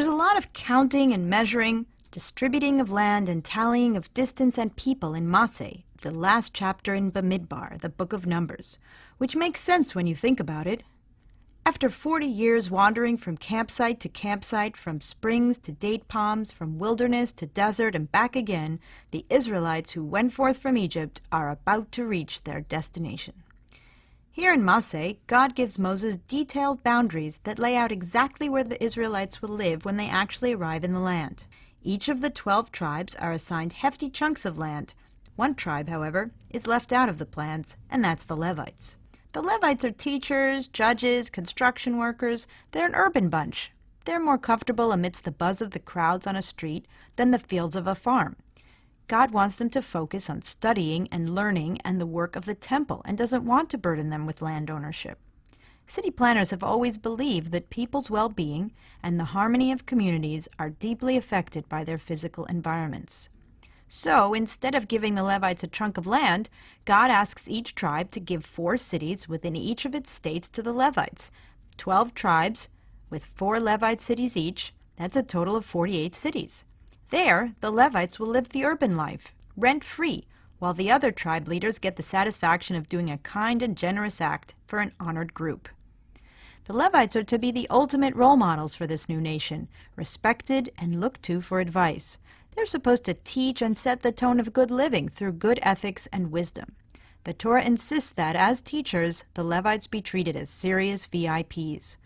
There's a lot of counting and measuring, distributing of land and tallying of distance and people in Masei, the last chapter in Bamidbar, the book of Numbers, which makes sense when you think about it. After 40 years wandering from campsite to campsite, from springs to date palms, from wilderness to desert and back again, the Israelites who went forth from Egypt are about to reach their destination. Here in Masei, God gives Moses detailed boundaries that lay out exactly where the Israelites will live when they actually arrive in the land. Each of the 12 tribes are assigned hefty chunks of land. One tribe, however, is left out of the plans, and that's the Levites. The Levites are teachers, judges, construction workers. They're an urban bunch. They're more comfortable amidst the buzz of the crowds on a street than the fields of a farm. God wants them to focus on studying and learning and the work of the temple and doesn't want to burden them with land ownership. City planners have always believed that people's well-being and the harmony of communities are deeply affected by their physical environments. So instead of giving the Levites a chunk of land, God asks each tribe to give four cities within each of its states to the Levites. Twelve tribes with four Levite cities each, that's a total of 48 cities. There, the Levites will live the urban life, rent free, while the other tribe leaders get the satisfaction of doing a kind and generous act for an honored group. The Levites are to be the ultimate role models for this new nation, respected and looked to for advice. They're supposed to teach and set the tone of good living through good ethics and wisdom. The Torah insists that, as teachers, the Levites be treated as serious VIPs.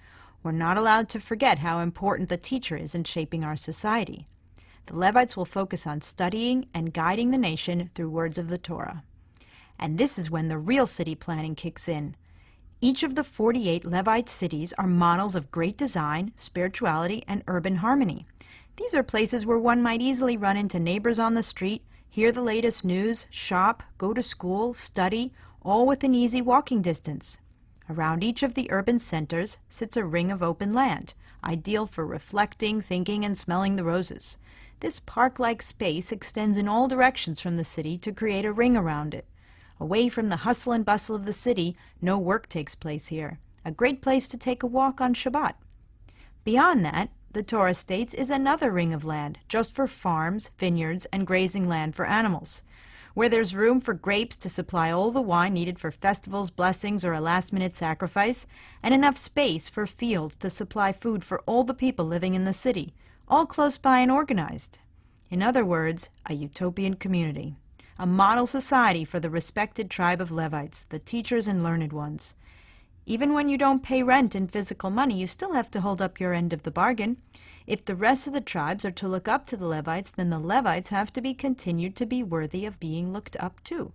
We're not allowed to forget how important the teacher is in shaping our society. The Levites will focus on studying and guiding the nation through words of the Torah. And this is when the real city planning kicks in. Each of the 48 Levite cities are models of great design, spirituality, and urban harmony. These are places where one might easily run into neighbors on the street, hear the latest news, shop, go to school, study, all within easy walking distance. Around each of the urban centers sits a ring of open land, ideal for reflecting, thinking, and smelling the roses. This park-like space extends in all directions from the city to create a ring around it. Away from the hustle and bustle of the city, no work takes place here. A great place to take a walk on Shabbat. Beyond that, the Torah states, is another ring of land, just for farms, vineyards, and grazing land for animals, where there's room for grapes to supply all the wine needed for festivals, blessings, or a last-minute sacrifice, and enough space for fields to supply food for all the people living in the city, all close by and organized. In other words, a utopian community, a model society for the respected tribe of Levites, the teachers and learned ones. Even when you don't pay rent in physical money, you still have to hold up your end of the bargain. If the rest of the tribes are to look up to the Levites, then the Levites have to be continued to be worthy of being looked up to.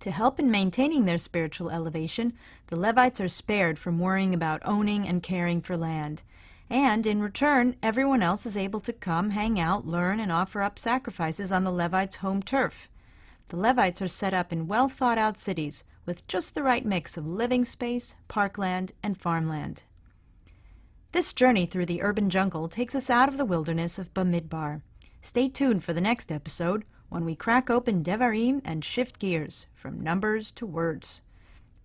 To help in maintaining their spiritual elevation, the Levites are spared from worrying about owning and caring for land. And in return, everyone else is able to come, hang out, learn, and offer up sacrifices on the Levites' home turf. The Levites are set up in well thought out cities with just the right mix of living space, parkland, and farmland. This journey through the urban jungle takes us out of the wilderness of Bamidbar. Stay tuned for the next episode when we crack open Devarim and shift gears from numbers to words.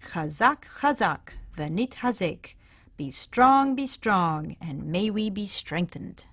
Chazak, chazak, v'nitchazek. Be strong, be strong, and may we be strengthened.